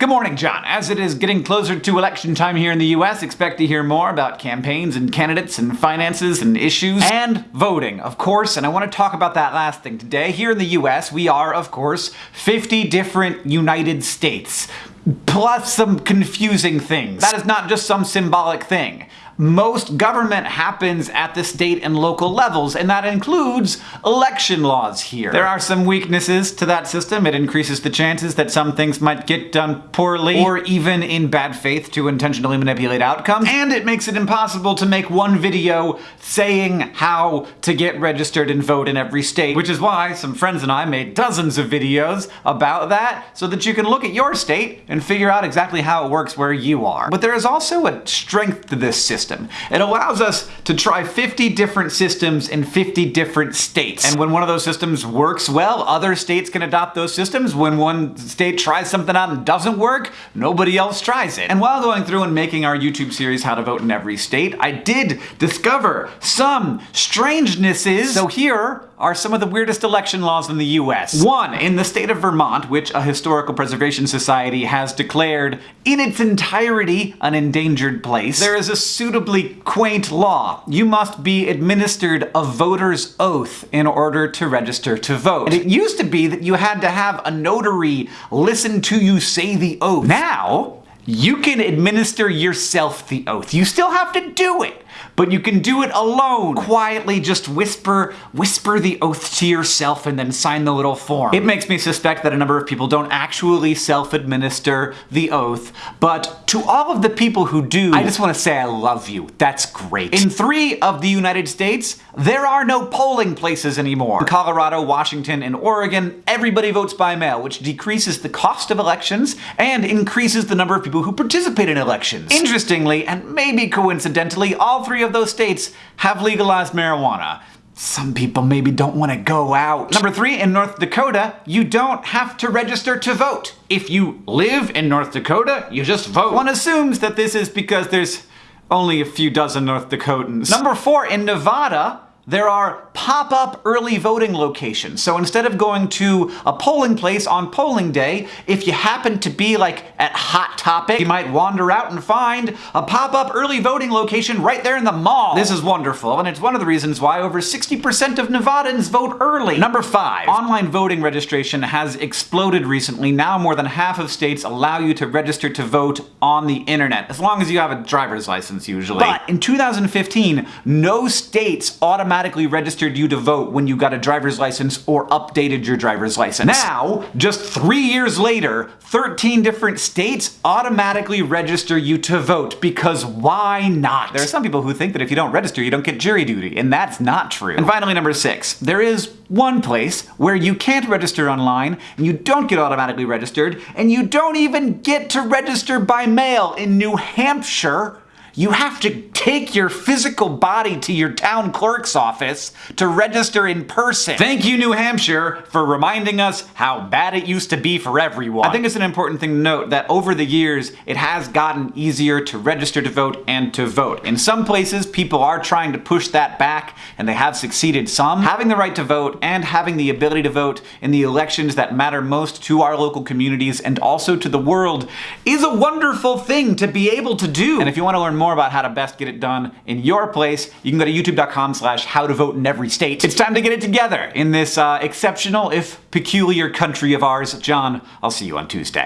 Good morning, John. As it is getting closer to election time here in the US, expect to hear more about campaigns and candidates and finances and issues and voting, of course, and I want to talk about that last thing today. Here in the US, we are, of course, 50 different United States plus some confusing things. That is not just some symbolic thing most government happens at the state and local levels, and that includes election laws here. There are some weaknesses to that system. It increases the chances that some things might get done poorly, or even in bad faith to intentionally manipulate outcomes, and it makes it impossible to make one video saying how to get registered and vote in every state, which is why some friends and I made dozens of videos about that, so that you can look at your state and figure out exactly how it works where you are. But there is also a strength to this system system. It allows us to try 50 different systems in 50 different states. And when one of those systems works well, other states can adopt those systems. When one state tries something out and doesn't work, nobody else tries it. And while going through and making our YouTube series, How to Vote in Every State, I did discover some strangenesses. So here are some of the weirdest election laws in the US. One, in the state of Vermont, which a historical preservation society has declared in its entirety an endangered place, there is a suitably quaint law. You must be administered a voter's oath in order to register to vote. And it used to be that you had to have a notary listen to you say the oath. Now, you can administer yourself the oath. You still have to do it but you can do it alone. Quietly just whisper, whisper the oath to yourself and then sign the little form. It makes me suspect that a number of people don't actually self-administer the oath, but to all of the people who do, I just want to say I love you. That's great. In three of the United States, there are no polling places anymore. In Colorado, Washington, and Oregon, everybody votes by mail, which decreases the cost of elections and increases the number of people who participate in elections. Interestingly, and maybe coincidentally, all three of those states have legalized marijuana. Some people maybe don't want to go out. Number three, in North Dakota, you don't have to register to vote. If you live in North Dakota, you just vote. One assumes that this is because there's only a few dozen North Dakotans. Number four, in Nevada, there are pop-up early voting locations. So instead of going to a polling place on polling day, if you happen to be like at Hot Topic, you might wander out and find a pop-up early voting location right there in the mall. This is wonderful, and it's one of the reasons why over 60% of Nevadans vote early. Number five, online voting registration has exploded recently. Now more than half of states allow you to register to vote on the internet, as long as you have a driver's license usually. But in 2015, no states automatically registered registered you to vote when you got a driver's license or updated your driver's license. Now, just three years later, 13 different states automatically register you to vote because why not? There are some people who think that if you don't register, you don't get jury duty, and that's not true. And finally, number six, there is one place where you can't register online, and you don't get automatically registered, and you don't even get to register by mail in New Hampshire you have to take your physical body to your town clerk's office to register in person. Thank you, New Hampshire, for reminding us how bad it used to be for everyone. I think it's an important thing to note that over the years, it has gotten easier to register to vote and to vote. In some places, people are trying to push that back, and they have succeeded some. Having the right to vote and having the ability to vote in the elections that matter most to our local communities and also to the world is a wonderful thing to be able to do. And if you want to learn more about how to best get it done in your place, you can go to youtube.com slash how to vote in every state. It's time to get it together in this uh, exceptional, if peculiar country of ours. John, I'll see you on Tuesday.